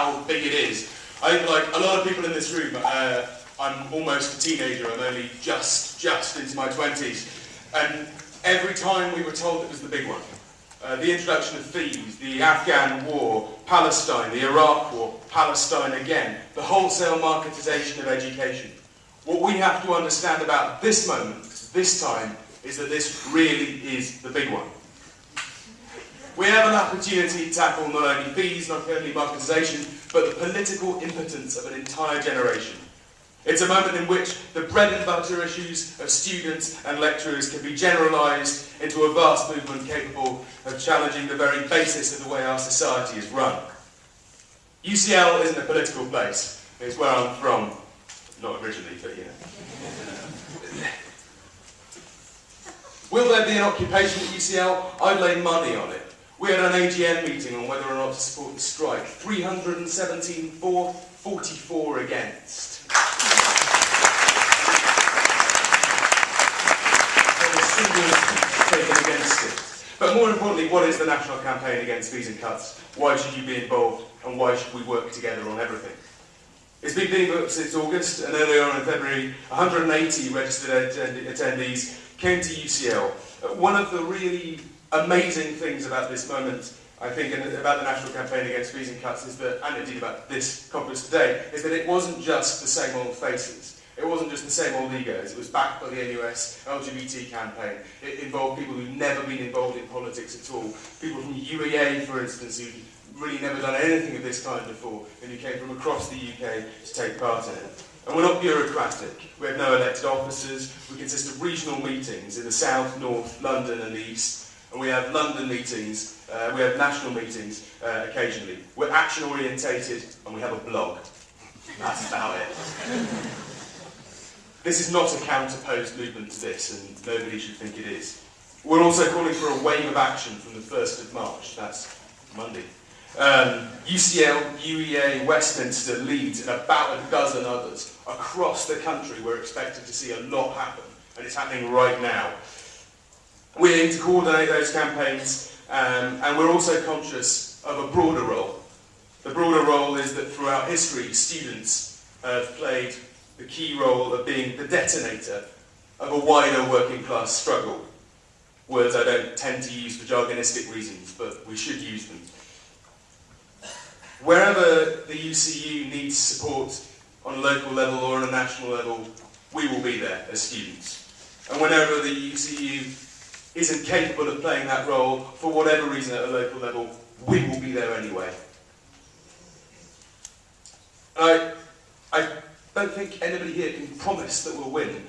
how big it is. I think like a lot of people in this room, uh, I'm almost a teenager, I'm only just, just into my 20s. And every time we were told it was the big one. Uh, the introduction of fees, the Afghan war, Palestine, the Iraq war, Palestine again, the wholesale marketisation of education. What we have to understand about this moment, this time, is that this really is the big one. We have an opportunity to tackle not only fees, not only marketisation, but the political impotence of an entire generation. It's a moment in which the bread and butter issues of students and lecturers can be generalised into a vast movement capable of challenging the very basis of the way our society is run. UCL isn't a political place. It's where I'm from. Not originally, but you know. Will there be an occupation at UCL? I'd lay money on it. We had an AGM meeting on whether or not to support the strike. 317 for, 44 against. taken against it. But more importantly, what is the national campaign against fees and cuts? Why should you be involved and why should we work together on everything? It's been being booked since August and earlier on in February, 180 registered attendees came to UCL. One of the really amazing things about this moment, I think, and about the national campaign against fees and cuts is that, and indeed about this conference today, is that it wasn't just the same old faces. It wasn't just the same old egos. It was backed by the NUS LGBT campaign. It involved people who'd never been involved in politics at all. People from UEA, for instance, who'd really never done anything of this kind before, and who came from across the UK to take part in it. And we're not bureaucratic. We have no elected officers. We consist of regional meetings in the south, north, London and the east. And we have London meetings, uh, we have national meetings uh, occasionally. We're action orientated and we have a blog. That's about it. this is not a counterposed movement to this, and nobody should think it is. We're also calling for a wave of action from the 1st of March. That's Monday. Um, UCL, UEA, Westminster, Leeds, and about a dozen others across the country, we're expected to see a lot happen, and it's happening right now. We aim to coordinate those campaigns, um, and we're also conscious of a broader role. The broader role is that throughout history, students have played the key role of being the detonator of a wider working class struggle. Words I don't tend to use for jargonistic reasons, but we should use them. Wherever the UCU needs support on a local level or on a national level, we will be there as students. And whenever the UCU isn't capable of playing that role, for whatever reason at a local level, we will be there anyway. I, I don't think anybody here can promise that we'll win.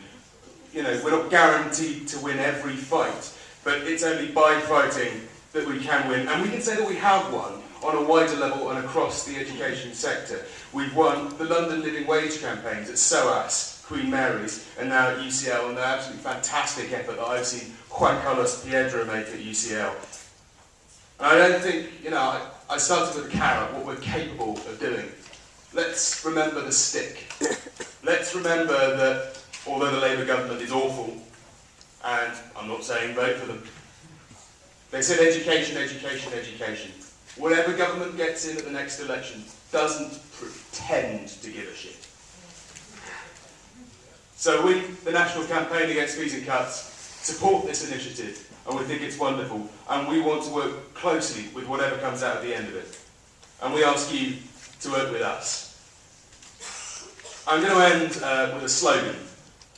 You know, we're not guaranteed to win every fight, but it's only by fighting that we can win. And we can say that we have won on a wider level and across the education sector. We've won the London Living Wage campaigns at SOAS, Queen Mary's, and now at UCL, and the absolutely fantastic effort that I've seen Juan Carlos Piedra make at UCL. And I don't think, you know, I, I started with a carrot, what we're capable of doing. Let's remember the stick. Let's remember that although the Labour government is awful, and I'm not saying vote for them, they said education, education, education whatever government gets in at the next election doesn't pretend to give a shit. So we, the National Campaign Against and Cuts, support this initiative and we think it's wonderful and we want to work closely with whatever comes out at the end of it. And we ask you to work with us. I'm going to end uh, with a slogan.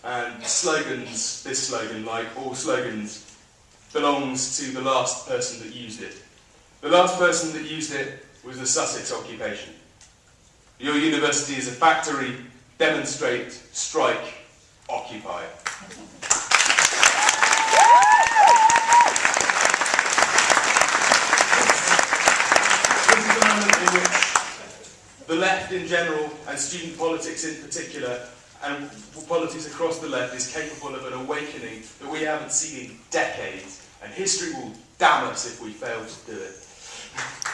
And slogans, this slogan, like all slogans, belongs to the last person that used it. The last person that used it was the Sussex occupation. Your university is a factory, demonstrate, strike, occupy. This is a moment in which the left in general, and student politics in particular, and politics across the left is capable of an awakening that we haven't seen in decades, and history will damn us if we fail to do it.